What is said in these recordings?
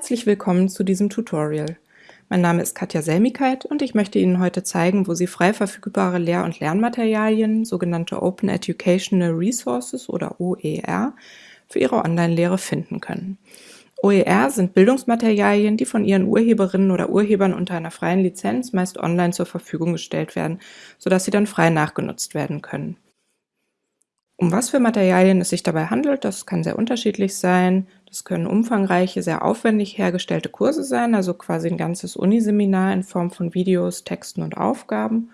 Herzlich willkommen zu diesem Tutorial. Mein Name ist Katja Selmigkeit und ich möchte Ihnen heute zeigen, wo Sie frei verfügbare Lehr- und Lernmaterialien, sogenannte Open Educational Resources oder OER, für Ihre Online-Lehre finden können. OER sind Bildungsmaterialien, die von ihren Urheberinnen oder Urhebern unter einer freien Lizenz meist online zur Verfügung gestellt werden, sodass sie dann frei nachgenutzt werden können. Um was für Materialien es sich dabei handelt, das kann sehr unterschiedlich sein. Das können umfangreiche, sehr aufwendig hergestellte Kurse sein, also quasi ein ganzes Uniseminar in Form von Videos, Texten und Aufgaben.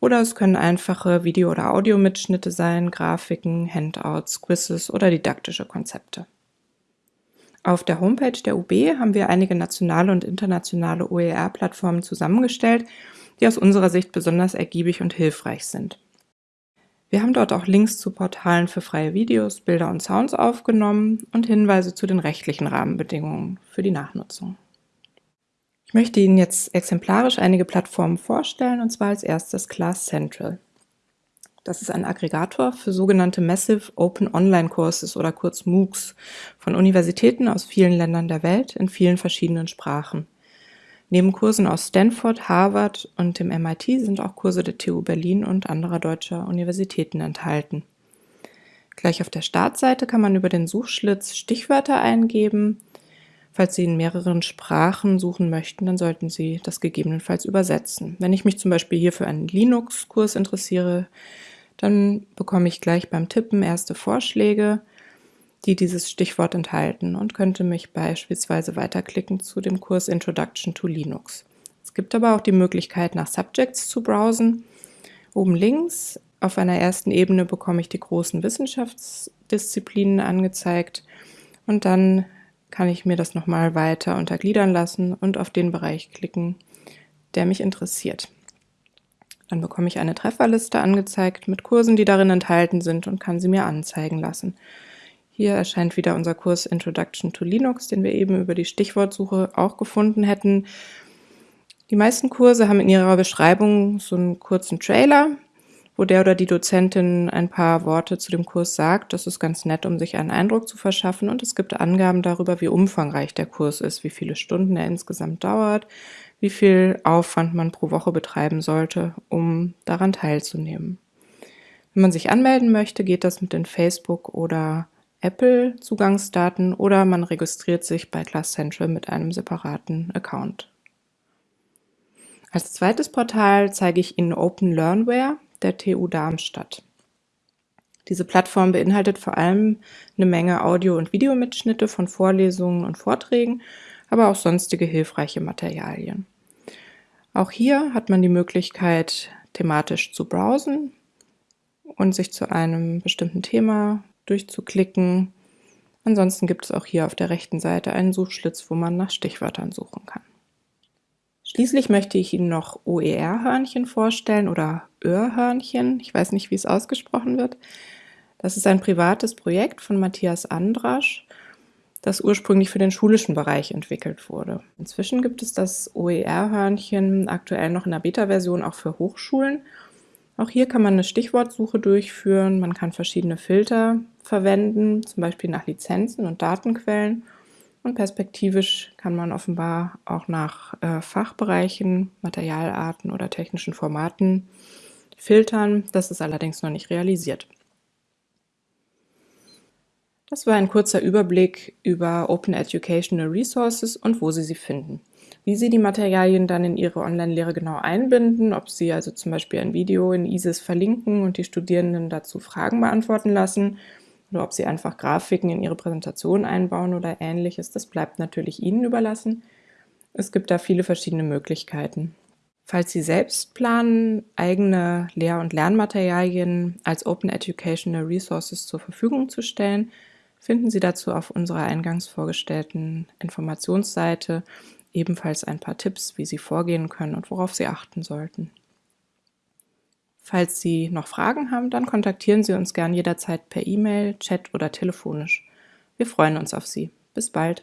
Oder es können einfache Video- oder Audiomitschnitte sein, Grafiken, Handouts, Quizzes oder didaktische Konzepte. Auf der Homepage der UB haben wir einige nationale und internationale OER-Plattformen zusammengestellt, die aus unserer Sicht besonders ergiebig und hilfreich sind. Wir haben dort auch Links zu Portalen für freie Videos, Bilder und Sounds aufgenommen und Hinweise zu den rechtlichen Rahmenbedingungen für die Nachnutzung. Ich möchte Ihnen jetzt exemplarisch einige Plattformen vorstellen, und zwar als erstes Class Central. Das ist ein Aggregator für sogenannte Massive Open Online Courses oder kurz MOOCs von Universitäten aus vielen Ländern der Welt in vielen verschiedenen Sprachen. Neben Kursen aus Stanford, Harvard und dem MIT sind auch Kurse der TU Berlin und anderer deutscher Universitäten enthalten. Gleich auf der Startseite kann man über den Suchschlitz Stichwörter eingeben. Falls Sie in mehreren Sprachen suchen möchten, dann sollten Sie das gegebenenfalls übersetzen. Wenn ich mich zum Beispiel hier für einen Linux-Kurs interessiere, dann bekomme ich gleich beim Tippen erste Vorschläge die dieses Stichwort enthalten und könnte mich beispielsweise weiterklicken zu dem Kurs Introduction to Linux. Es gibt aber auch die Möglichkeit, nach Subjects zu browsen. Oben links auf einer ersten Ebene bekomme ich die großen Wissenschaftsdisziplinen angezeigt und dann kann ich mir das nochmal weiter untergliedern lassen und auf den Bereich klicken, der mich interessiert. Dann bekomme ich eine Trefferliste angezeigt mit Kursen, die darin enthalten sind und kann sie mir anzeigen lassen. Hier erscheint wieder unser Kurs Introduction to Linux, den wir eben über die Stichwortsuche auch gefunden hätten. Die meisten Kurse haben in ihrer Beschreibung so einen kurzen Trailer, wo der oder die Dozentin ein paar Worte zu dem Kurs sagt. Das ist ganz nett, um sich einen Eindruck zu verschaffen. Und es gibt Angaben darüber, wie umfangreich der Kurs ist, wie viele Stunden er insgesamt dauert, wie viel Aufwand man pro Woche betreiben sollte, um daran teilzunehmen. Wenn man sich anmelden möchte, geht das mit den Facebook- oder Apple-Zugangsdaten oder man registriert sich bei Class Central mit einem separaten Account. Als zweites Portal zeige ich Ihnen Open Learnware der TU Darmstadt. Diese Plattform beinhaltet vor allem eine Menge Audio- und Videomitschnitte von Vorlesungen und Vorträgen, aber auch sonstige hilfreiche Materialien. Auch hier hat man die Möglichkeit, thematisch zu browsen und sich zu einem bestimmten Thema durchzuklicken. Ansonsten gibt es auch hier auf der rechten Seite einen Suchschlitz, wo man nach Stichwörtern suchen kann. Schließlich möchte ich Ihnen noch OER-Hörnchen vorstellen oder Öhrhörnchen. Ich weiß nicht, wie es ausgesprochen wird. Das ist ein privates Projekt von Matthias Andrasch, das ursprünglich für den schulischen Bereich entwickelt wurde. Inzwischen gibt es das OER-Hörnchen aktuell noch in der Beta-Version auch für Hochschulen auch hier kann man eine Stichwortsuche durchführen, man kann verschiedene Filter verwenden, zum Beispiel nach Lizenzen und Datenquellen. Und perspektivisch kann man offenbar auch nach äh, Fachbereichen, Materialarten oder technischen Formaten filtern. Das ist allerdings noch nicht realisiert. Das war ein kurzer Überblick über Open Educational Resources und wo Sie sie finden wie Sie die Materialien dann in Ihre Online-Lehre genau einbinden, ob Sie also zum Beispiel ein Video in ISIS verlinken und die Studierenden dazu Fragen beantworten lassen oder ob Sie einfach Grafiken in Ihre Präsentation einbauen oder ähnliches, das bleibt natürlich Ihnen überlassen. Es gibt da viele verschiedene Möglichkeiten. Falls Sie selbst planen, eigene Lehr- und Lernmaterialien als Open Educational Resources zur Verfügung zu stellen, finden Sie dazu auf unserer eingangs vorgestellten Informationsseite ebenfalls ein paar Tipps, wie Sie vorgehen können und worauf Sie achten sollten. Falls Sie noch Fragen haben, dann kontaktieren Sie uns gern jederzeit per E-Mail, Chat oder telefonisch. Wir freuen uns auf Sie. Bis bald.